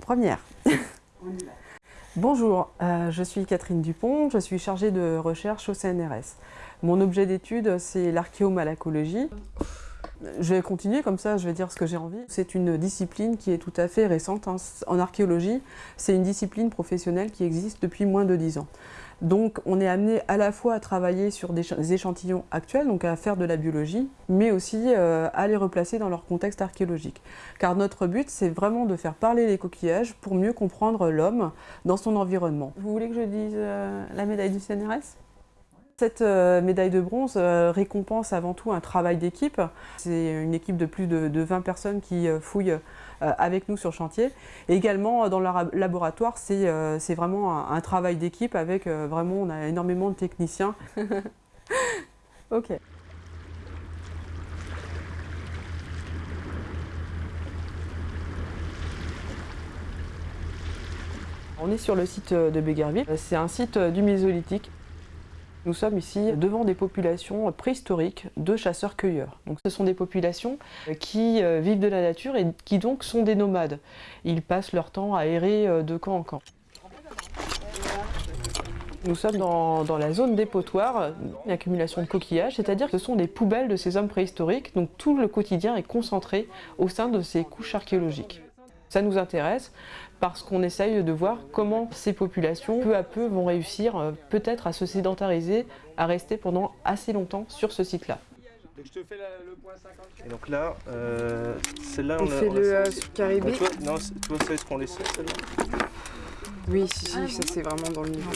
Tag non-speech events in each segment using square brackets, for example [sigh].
Première. [laughs] Bonjour, euh, je suis Catherine Dupont, je suis chargée de recherche au CNRS. Mon objet d'étude, c'est l'archéomalacologie. Je vais continuer comme ça, je vais dire ce que j'ai envie. C'est une discipline qui est tout à fait récente. hein. En archéologie, c'est une discipline professionnelle qui existe depuis moins de 10 ans. Donc on est amené à la fois à travailler sur des ch- des échantillons actuels, donc à faire de la biologie, mais aussi euh, à les replacer dans leur contexte archéologique. Car notre but, c'est vraiment de faire parler les coquillages pour mieux comprendre l'homme dans son environnement. Vous voulez que je dise euh, la médaille du CNRS? Cette euh, médaille de bronze euh, récompense avant tout un travail d'équipe. C'est une équipe de plus de, de 20 personnes qui euh, fouillent avec nous sur chantier. Et également dans le ra- laboratoire, c'est vraiment un, travail d'équipe avec vraiment, on a énormément de techniciens. [laughs] ok. On est sur le site de Béguerville. C'est un site du Mésolithique. Nous sommes ici devant des populations préhistoriques de chasseurs-cueilleurs. Donc, ce sont des populations qui euh, vivent de la nature et qui donc sont des nomades. Ils passent leur temps à errer euh, de camp en camp. Nous sommes dans, dans la zone dépotoir, une accumulation de coquillages, c'est-à-dire que ce sont des poubelles de ces hommes préhistoriques, donc tout le quotidien est concentré au sein de ces couches archéologiques. Ça nous intéresse parce qu'on essaye de voir comment ces populations, peu à peu, vont réussir euh, peut-être à se sédentariser, à rester pendant assez longtemps sur ce site-là. Donc je te fais la- le point 50. Et donc là, euh, celle-là, On l'a- fait le euh, Caribé. Toi, non, toi, c'est ce qu'on laisse celle-là Oui, si, si, ça c'est vraiment dans le niveau.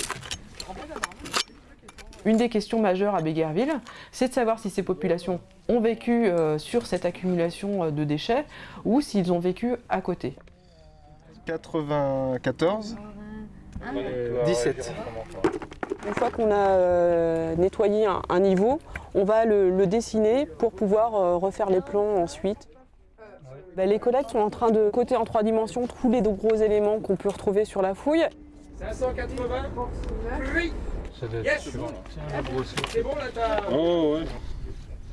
Une des questions majeures à Béguerville, c'est de savoir si ces populations ont vécu euh, sur cette accumulation de déchets ou s'ils ont vécu à côté. 94. 17. Une fois qu'on a euh, nettoyé un, un niveau, on va le, le dessiner pour pouvoir euh, refaire les plans ensuite. Ben, les collègues sont en train de coter en trois dimensions tous les gros éléments qu'on peut retrouver sur la fouille. 580. Oui. Yes. C'est bon là t'as.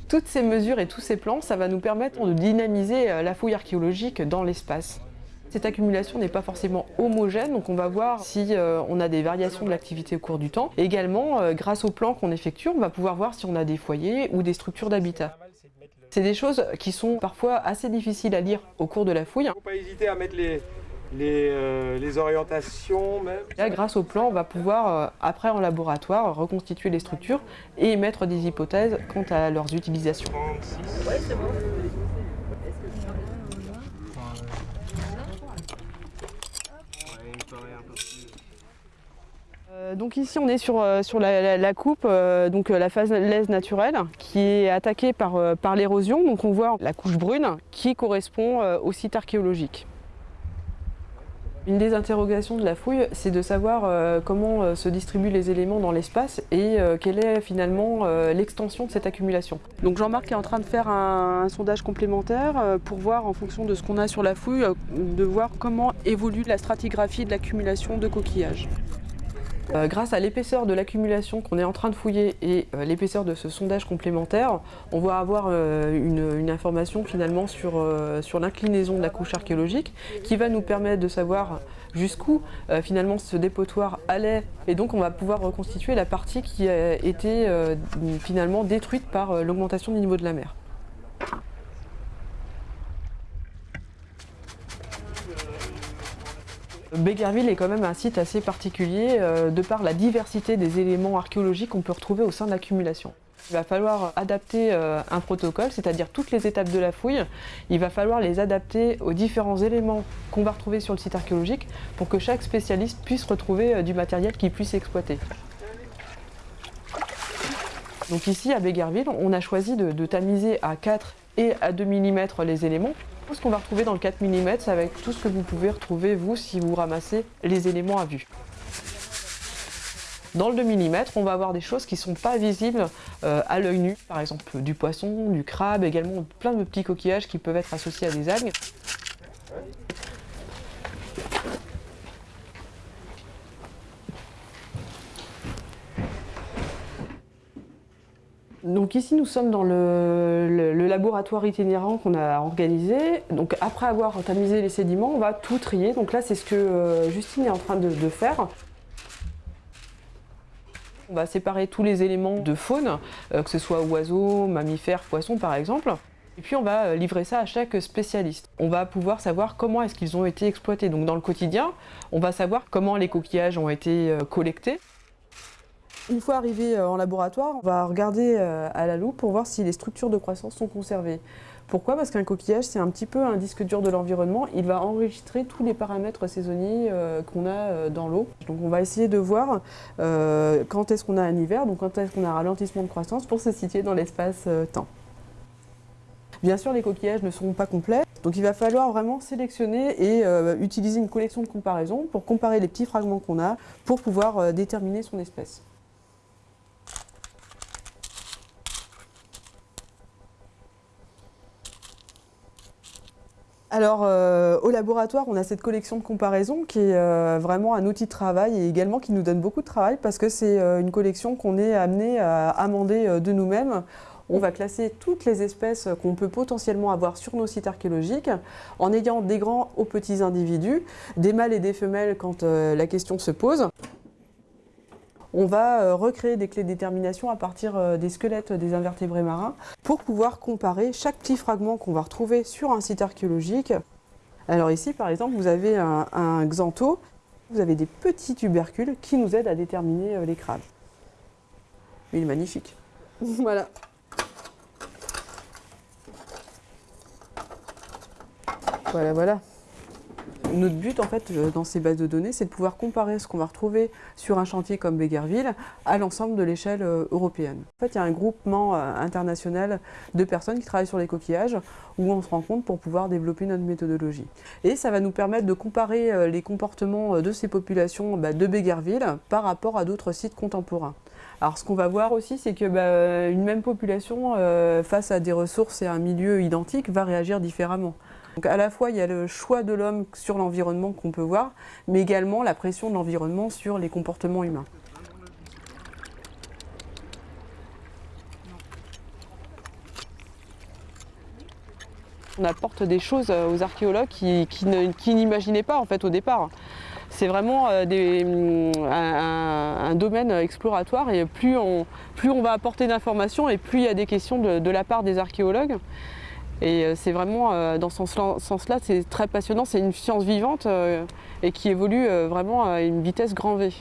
Toutes ces mesures et tous ces plans, ça va nous permettre de dynamiser euh, la fouille archéologique dans l'espace. Cette accumulation n'est pas forcément homogène, donc on va voir si euh, on a des variations de l'activité au cours du temps. Également, euh, grâce aux plans qu'on effectue, on va pouvoir voir si on a des foyers ou des structures d'habitat. C'est des choses qui sont parfois assez difficiles à lire au cours de la fouille. Faut pas hésiter à mettre les les, euh, les orientations même. Là, grâce au plan, on va pouvoir, euh, après en laboratoire, reconstituer les structures et émettre des hypothèses quant à leurs utilisations. 36. Donc ici on est sur, euh, sur la, coupe, euh, donc euh, la phase laise naturelle, qui est attaquée par, euh, par l'érosion. Donc on voit la couche brune qui correspond euh, au site archéologique. Une des interrogations de la fouille, c'est de savoir euh, comment euh, se distribuent les éléments dans l'espace et euh, quelle est finalement l'extension de cette accumulation. Donc Jean-Marc est en train de faire un, sondage complémentaire pour voir en fonction de ce qu'on a sur la fouille, de voir comment évolue la stratigraphie de l'accumulation de coquillages. Euh, grâce à l'épaisseur de l'accumulation qu'on est en train de fouiller et euh, l'épaisseur de ce sondage complémentaire, on va avoir euh, une, information finalement sur, sur l'inclinaison de la couche archéologique qui va nous permettre de savoir jusqu'où finalement ce dépotoir allait et donc on va pouvoir reconstituer la partie qui a été finalement détruite par l'augmentation du niveau de la mer. Béguerville est quand même un site assez particulier euh, de par la diversité des éléments archéologiques qu'on peut retrouver au sein de l'accumulation. Il va falloir adapter euh, un protocole, c'est-à-dire toutes les étapes de la fouille. Il va falloir les adapter aux différents éléments qu'on va retrouver sur le site archéologique pour que chaque spécialiste puisse retrouver euh, du matériel qu'il puisse exploiter. Donc ici à Béguerville, on a choisi de, de tamiser à 4 et à 2 mm les éléments. Ce qu'on va retrouver dans le 4 mm, c'est avec tout ce que vous pouvez retrouver vous si vous ramassez les éléments à vue. Dans le 2 mm, on va avoir des choses qui ne sont pas visibles euh, à l'œil nu, par exemple du poisson, du crabe, également plein de petits coquillages qui peuvent être associés à des algues. Donc ici nous sommes dans le, laboratoire itinérant qu'on a organisé. Donc après avoir tamisé les sédiments, on va tout trier. Donc là c'est ce que euh, Justine est en train de, faire. On va séparer tous les éléments de faune, euh, que ce soit oiseaux, mammifères, poissons par exemple. Et puis on va euh, livrer ça à chaque spécialiste. On va pouvoir savoir comment est-ce qu'ils ont été exploités. Donc dans le quotidien, on va savoir comment les coquillages ont été collectés. Une fois arrivé euh, en laboratoire, on va regarder euh, à la loupe pour voir si les structures de croissance sont conservées. Pourquoi? Parce qu'un coquillage, c'est un petit peu un disque dur de l'environnement. Il va enregistrer tous les paramètres saisonniers euh, qu'on a dans l'eau. Donc on va essayer de voir quand est-ce qu'on a un hiver, donc quand est-ce qu'on a un ralentissement de croissance pour se situer dans l'espace-temps. Bien sûr, les coquillages ne seront pas complets, donc il va falloir vraiment sélectionner et utiliser une collection de comparaison pour comparer les petits fragments qu'on a pour pouvoir déterminer son espèce. Alors, euh, au laboratoire, on a cette collection de comparaison qui est euh, vraiment un outil de travail et également qui nous donne beaucoup de travail parce que c'est euh, une collection qu'on est amené à amender de nous-mêmes. On va classer toutes les espèces qu'on peut potentiellement avoir sur nos sites archéologiques en ayant des grands aux petits individus, des mâles et des femelles quand la question se pose. On va euh, recréer des clés de détermination à partir euh, des squelettes des invertébrés marins pour pouvoir comparer chaque petit fragment qu'on va retrouver sur un site archéologique. Alors ici, par exemple, vous avez un, un xantho, vous avez des petits tubercules qui nous aident à déterminer euh, les crabes. Il est magnifique. [laughs] voilà. Voilà, voilà. Notre but, en fait, euh, dans ces bases de données, c'est de pouvoir comparer ce qu'on va retrouver sur un chantier comme Béguerville à l'ensemble de l'échelle euh, européenne. En fait, il y a un groupement euh, international de personnes qui travaillent sur les coquillages où on se rencontre pour pouvoir développer notre méthodologie. Et ça va nous permettre de comparer les comportements de ces populations bah, de Béguerville par rapport à d'autres sites contemporains. Alors, ce qu'on va voir aussi, c'est que bah, une même population, face à des ressources et un milieu identique, va réagir différemment. Donc à la fois, il y a le choix de l'homme sur l'environnement qu'on peut voir, mais également la pression de l'environnement sur les comportements humains. On apporte des choses euh, aux archéologues qui, n'imaginaient pas en fait au départ. C'est vraiment euh, hum, un, domaine exploratoire et plus on, va apporter d'informations et plus il y a des questions de la part des archéologues. Et euh, c'est vraiment euh, dans ce sens-là, c'est très passionnant, c'est une science vivante euh, et qui évolue vraiment à une vitesse grand V.